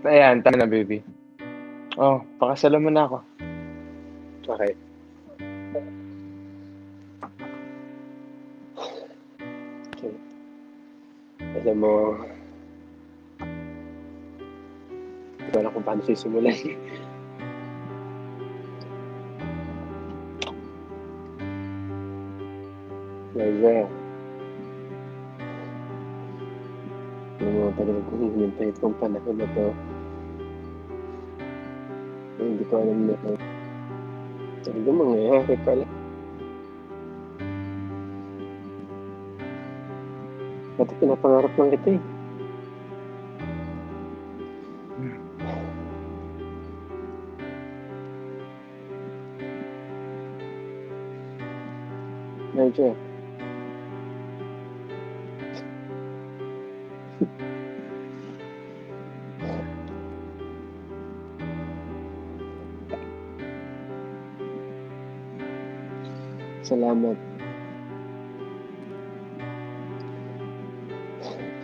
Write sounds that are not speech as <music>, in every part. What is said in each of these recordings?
Ayan, tama na, baby. Oh, pakasalan mo na ako. Okay. Okay. Alam mo, hindi ko alam kung paano sisimulan. Liza, <laughs> alam mo talaga kung hinintay itong panahon na to. Eh, Hindi ko alam na ito. Talaga mangyayari pala. Pati pinapangarap lang kita eh. Medyo. Salamat.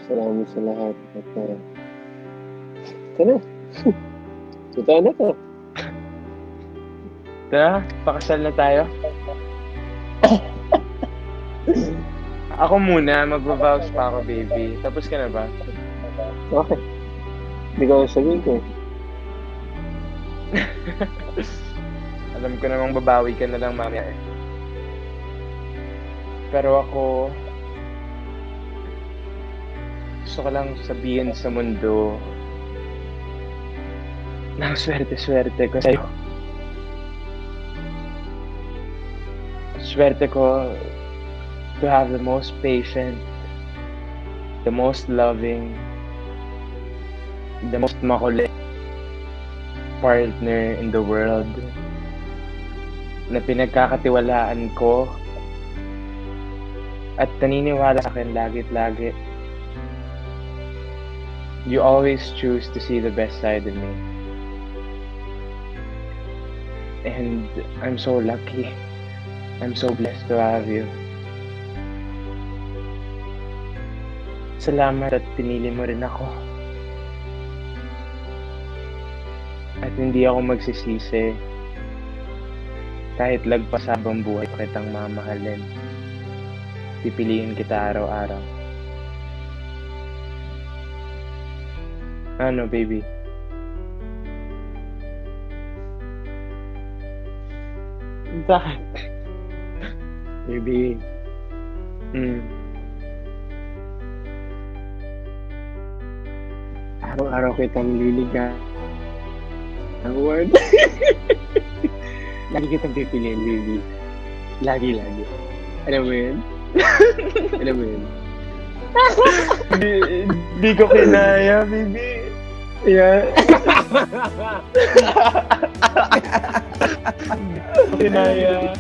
Salamat sa lahat. At, uh, ito na. <laughs> Totoo na to. Tara, pakasal na tayo. Ako muna, magbabaws pa ako, baby. Tapos ka na ba? Okay. Hindi ko sabihin ko eh. <laughs> Alam ko namang babawi ka na lang mamaya eh. Pero ako, gusto ko lang sabihin sa mundo na swerte-swerte ko sa'yo. Swerte ko to have the most patient, the most loving, the most makulit partner in the world na pinagkakatiwalaan ko at naniniwala sa akin lagit lagi. You always choose to see the best side of me. And I'm so lucky. I'm so blessed to have you. Salamat at pinili mo rin ako. At hindi ako magsisisi kahit lagpas habang buhay ko kitang mamahalin. Pipiliin kita araw-araw. Ano, baby? Bakit? Baby, Mm. Araw-araw kitang liliga. Ang word. <laughs> lagi kitang pipiliin, baby. Lagi, lagi. Alam mo yun? <laughs> Alam mo yun? Di, di ko kinaya, baby. Yeah. <laughs> Kinaya.